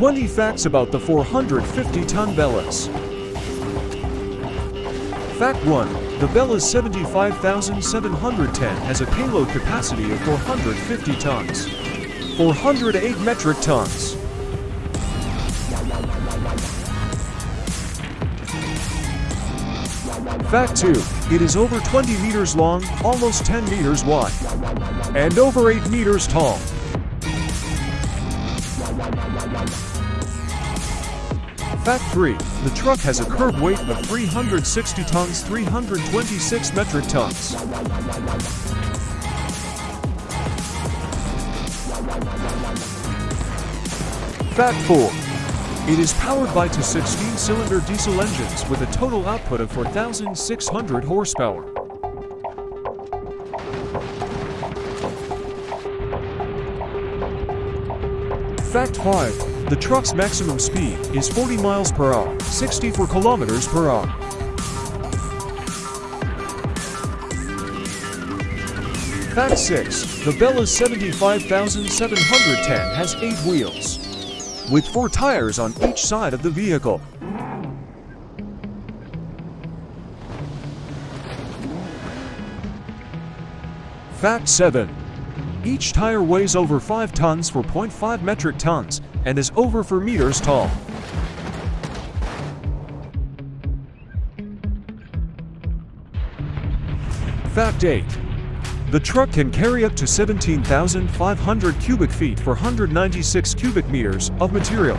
20 facts about the 450-ton BelAZ. Fact 1. The BelAZ 75710 has a payload capacity of 450 tons. 408 metric tons. Fact 2. It is over 20 meters long, almost 10 meters wide, and over 8 meters tall. Fact 3. The truck has a curb weight of 360 tons 326 metric tons. Fact 4. It is powered by two 16-cylinder diesel engines with a total output of 4,600 horsepower. Fact 5. The truck's maximum speed is 40 miles per hour, 64 kilometers per hour. Fact 6. The BelAZ 75710 has 8 wheels, with 4 tires on each side of the vehicle. Fact 7. Each tire weighs over 5 tons for 0.5 metric tons and is over 4 meters tall. Fact 8. The truck can carry up to 17,500 cubic feet for 196 cubic meters of material.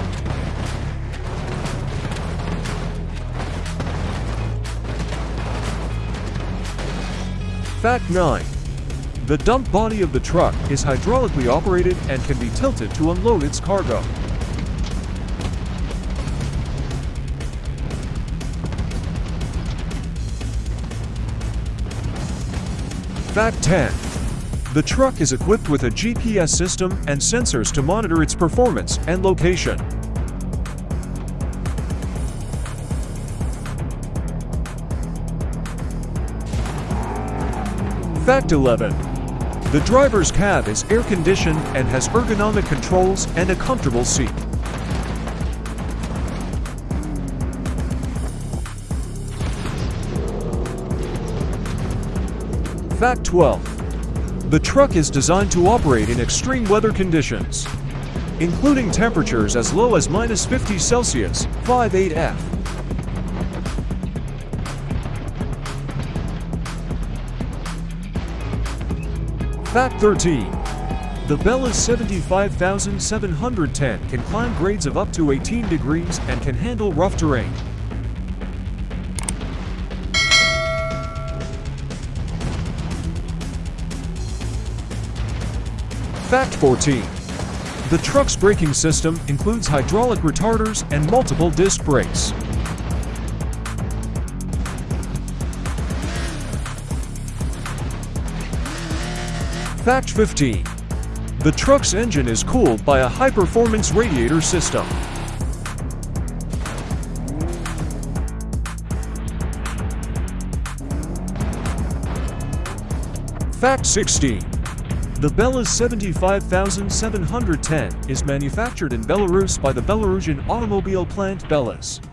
Fact 9. The dump body of the truck is hydraulically operated and can be tilted to unload its cargo. Fact 10. The truck is equipped with a GPS system and sensors to monitor its performance and location. Fact 11. The driver's cab is air-conditioned and has ergonomic controls and a comfortable seat. Fact 12. The truck is designed to operate in extreme weather conditions, including temperatures as low as minus 50 Celsius, 58 F. Fact 13. The BelAZ 75710 can climb grades of up to 18 degrees and can handle rough terrain. Fact 14. The truck's braking system includes hydraulic retarders and multiple disc brakes. Fact 15. The truck's engine is cooled by a high-performance radiator system. Fact 16. The BelAZ 75710 is manufactured in Belarus by the Belarusian automobile plant BelAZ.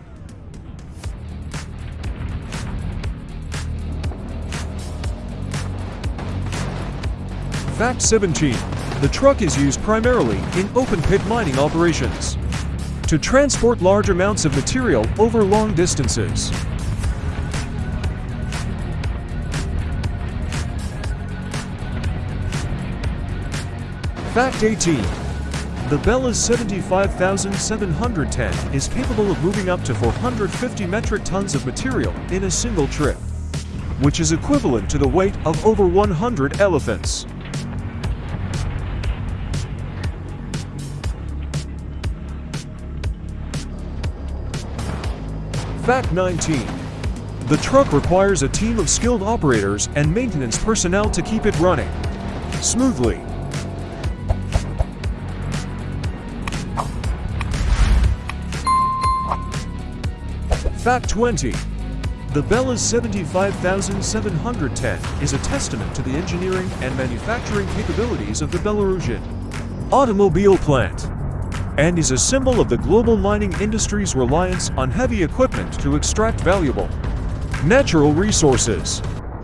Fact 17. The truck is used primarily in open-pit mining operations to transport large amounts of material over long distances. Fact 18. The BelAZ 75710 is capable of moving up to 450 metric tons of material in a single trip, which is equivalent to the weight of over 100 elephants. Fact 19. The truck requires a team of skilled operators and maintenance personnel to keep it running smoothly. Fact 20. The BelAZ 75710 is a testament to the engineering and manufacturing capabilities of the Belarusian automobile plant and is a symbol of the global mining industry's reliance on heavy equipment to extract valuable natural resources.